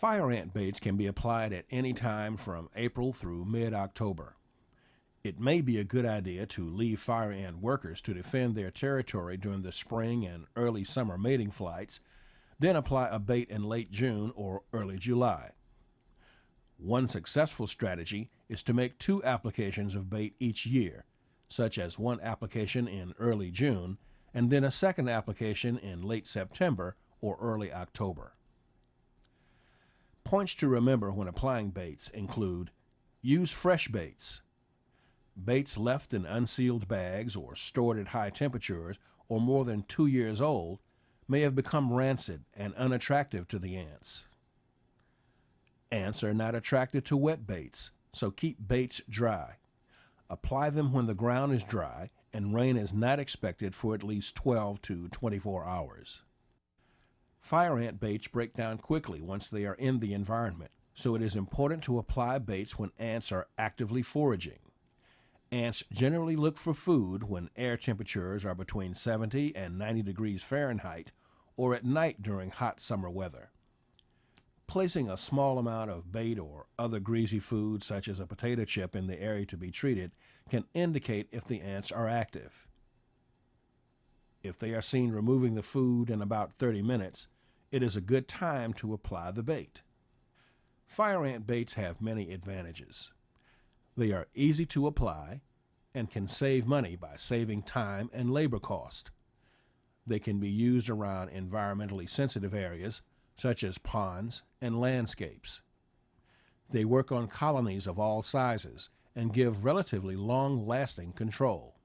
Fire ant baits can be applied at any time from April through mid-October. It may be a good idea to leave fire ant workers to defend their territory during the spring and early summer mating flights, then apply a bait in late June or early July. One successful strategy is to make two applications of bait each year, such as one application in early June and then a second application in late September or early October. Points to remember when applying baits include use fresh baits. Baits left in unsealed bags or stored at high temperatures or more than two years old may have become rancid and unattractive to the ants. Ants are not attracted to wet baits, so keep baits dry. Apply them when the ground is dry and rain is not expected for at least 12 to 24 hours. Fire ant baits break down quickly once they are in the environment, so it is important to apply baits when ants are actively foraging. Ants generally look for food when air temperatures are between 70 and 90 degrees Fahrenheit or at night during hot summer weather. Placing a small amount of bait or other greasy food, such as a potato chip, in the area to be treated can indicate if the ants are active. If they are seen removing the food in about 30 minutes, it is a good time to apply the bait. Fire ant baits have many advantages. They are easy to apply and can save money by saving time and labor cost. They can be used around environmentally sensitive areas such as ponds and landscapes. They work on colonies of all sizes and give relatively long-lasting control.